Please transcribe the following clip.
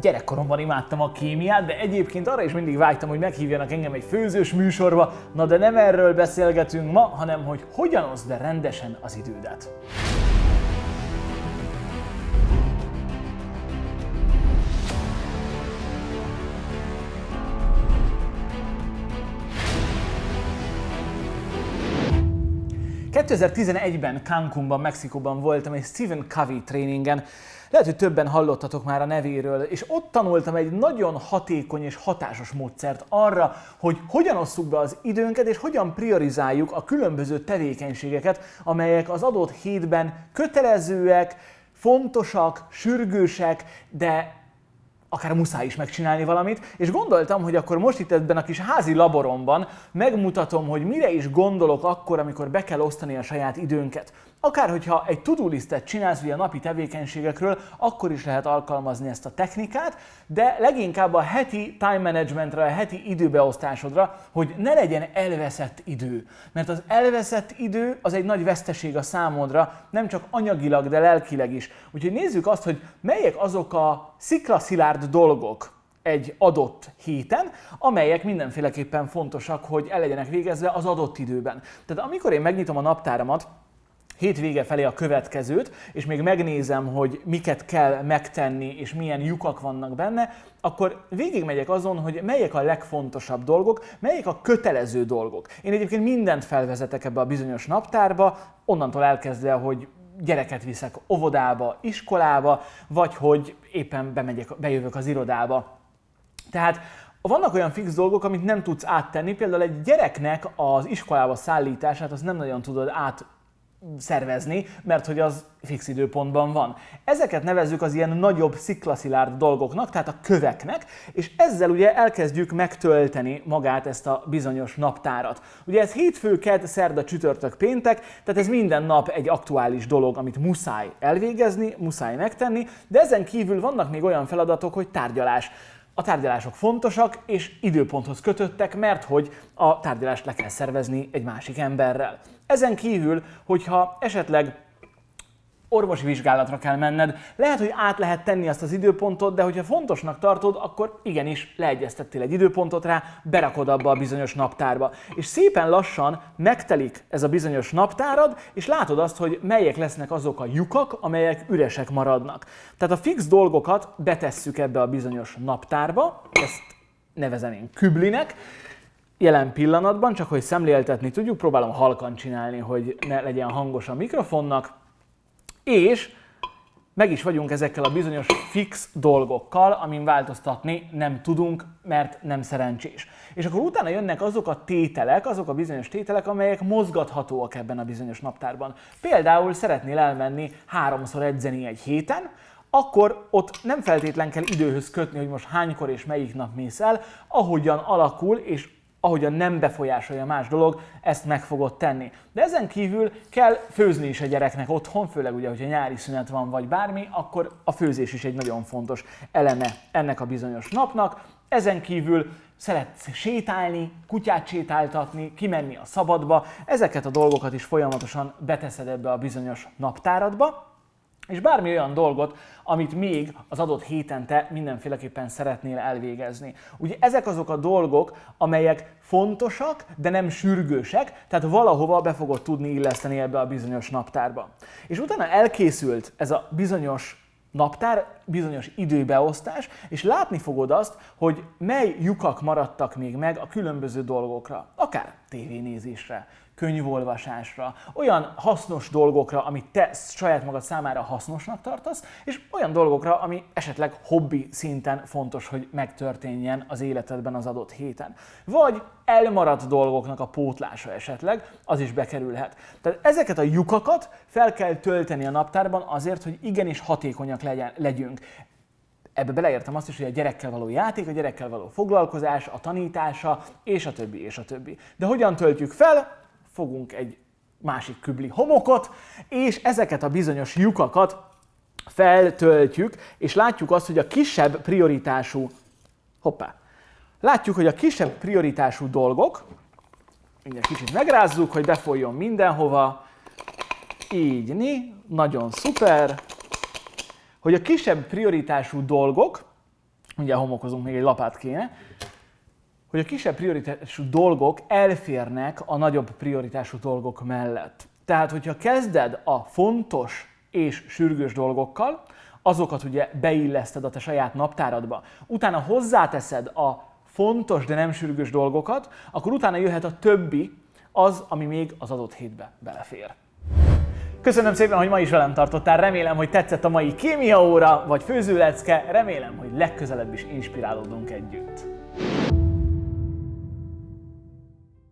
gyerekkoromban imádtam a kémiát, de egyébként arra is mindig vágytam, hogy meghívjanak engem egy főzős műsorba. Na de nem erről beszélgetünk ma, hanem hogy hogyan oszd rendesen az idődet. 2011-ben Cancúnban, Mexikóban voltam egy Stephen Covey tréningen. Lehet, hogy többen hallottatok már a nevéről, és ott tanultam egy nagyon hatékony és hatásos módszert arra, hogy hogyan osszuk be az időnket, és hogyan priorizáljuk a különböző tevékenységeket, amelyek az adott hétben kötelezőek, fontosak, sürgősek, de akár muszáj is megcsinálni valamit, és gondoltam, hogy akkor most itt ebben a kis házi laboromban megmutatom, hogy mire is gondolok akkor, amikor be kell osztani a saját időnket. Akár hogyha egy to-do listet csinálsz ugye a napi tevékenységekről, akkor is lehet alkalmazni ezt a technikát, de leginkább a heti time managementre, a heti időbeosztásodra, hogy ne legyen elveszett idő. Mert az elveszett idő az egy nagy veszteség a számodra, nem csak anyagilag, de lelkileg is. Úgyhogy nézzük azt, hogy melyek azok a sziklaszilárd dolgok, egy adott héten, amelyek mindenféleképpen fontosak, hogy el legyenek végezve az adott időben. Tehát amikor én megnyitom a naptáramat, hétvége felé a következőt, és még megnézem, hogy miket kell megtenni, és milyen lyukak vannak benne, akkor végigmegyek azon, hogy melyek a legfontosabb dolgok, melyek a kötelező dolgok. Én egyébként mindent felvezetek ebbe a bizonyos naptárba, onnantól elkezdve, hogy gyereket viszek óvodába, iskolába, vagy hogy éppen bemegyek, bejövök az irodába. Tehát vannak olyan fix dolgok, amit nem tudsz áttenni, például egy gyereknek az iskolába szállítását, azt nem nagyon tudod át szervezni, mert hogy az fix időpontban van. Ezeket nevezzük az ilyen nagyobb sziklaszilárd dolgoknak, tehát a köveknek, és ezzel ugye elkezdjük megtölteni magát ezt a bizonyos naptárat. Ugye ez hétfő, kedd, szerda, csütörtök, péntek, tehát ez minden nap egy aktuális dolog, amit muszáj elvégezni, muszáj megtenni, de ezen kívül vannak még olyan feladatok, hogy tárgyalás. A tárgyalások fontosak és időponthoz kötöttek, mert hogy a tárgyalást le kell szervezni egy másik emberrel. Ezen kívül, hogyha esetleg orvosi vizsgálatra kell menned. Lehet, hogy át lehet tenni azt az időpontot, de hogyha fontosnak tartod, akkor igenis leegyeztettél egy időpontot rá, berakod abba a bizonyos naptárba. És szépen lassan megtelik ez a bizonyos naptárad, és látod azt, hogy melyek lesznek azok a lyukak, amelyek üresek maradnak. Tehát a fix dolgokat betesszük ebbe a bizonyos naptárba, ezt nevezem én küblinek, jelen pillanatban, csak hogy szemléltetni tudjuk, próbálom halkan csinálni, hogy ne legyen hangos a mikrofonnak, és meg is vagyunk ezekkel a bizonyos fix dolgokkal, amin változtatni nem tudunk, mert nem szerencsés. És akkor utána jönnek azok a tételek, azok a bizonyos tételek, amelyek mozgathatóak ebben a bizonyos naptárban. Például szeretnél elmenni háromszor edzeni egy héten, akkor ott nem feltétlen kell időhöz kötni, hogy most hánykor és melyik nap mész el, ahogyan alakul és ahogyan nem befolyásolja más dolog, ezt meg fogod tenni. De ezen kívül kell főzni is a gyereknek otthon, főleg ugye, hogyha nyári szünet van, vagy bármi, akkor a főzés is egy nagyon fontos eleme ennek a bizonyos napnak. Ezen kívül szeretsz sétálni, kutyát sétáltatni, kimenni a szabadba, ezeket a dolgokat is folyamatosan beteszed ebbe a bizonyos naptáradba, és bármi olyan dolgot, amit még az adott héten te mindenféleképpen szeretnél elvégezni. Ugye ezek azok a dolgok, amelyek fontosak, de nem sürgősek, tehát valahova be fogod tudni illeszteni ebbe a bizonyos naptárba. És utána elkészült ez a bizonyos naptár, bizonyos időbeosztás, és látni fogod azt, hogy mely lyukak maradtak még meg a különböző dolgokra, akár tévénézésre, könyvolvasásra, olyan hasznos dolgokra, amit te saját magad számára hasznosnak tartasz, és olyan dolgokra, ami esetleg hobbi szinten fontos, hogy megtörténjen az életedben az adott héten. Vagy elmaradt dolgoknak a pótlása esetleg, az is bekerülhet. Tehát ezeket a lyukakat fel kell tölteni a naptárban azért, hogy igenis hatékonyak legyen, legyünk. Ebbe beleértem azt is, hogy a gyerekkel való játék, a gyerekkel való foglalkozás, a tanítása, és a többi, és a többi. De hogyan töltjük fel? fogunk egy másik kübli homokot, és ezeket a bizonyos lyukakat feltöltjük, és látjuk azt, hogy a kisebb prioritású, hoppá, látjuk, hogy a kisebb prioritású dolgok, mindjárt kicsit megrázzuk, hogy befolyjon mindenhova, így, ni, nagyon szuper, hogy a kisebb prioritású dolgok, ugye homokozunk, még egy lapát kéne, hogy a kisebb prioritású dolgok elférnek a nagyobb prioritású dolgok mellett. Tehát, hogyha kezded a fontos és sürgős dolgokkal, azokat ugye beilleszted a te saját naptáradba, utána hozzáteszed a fontos, de nem sürgős dolgokat, akkor utána jöhet a többi, az, ami még az adott hétbe belefér. Köszönöm szépen, hogy ma is velem tartottál, remélem, hogy tetszett a mai kémia óra, vagy főzőlecke, remélem, hogy legközelebb is inspirálódunk együtt.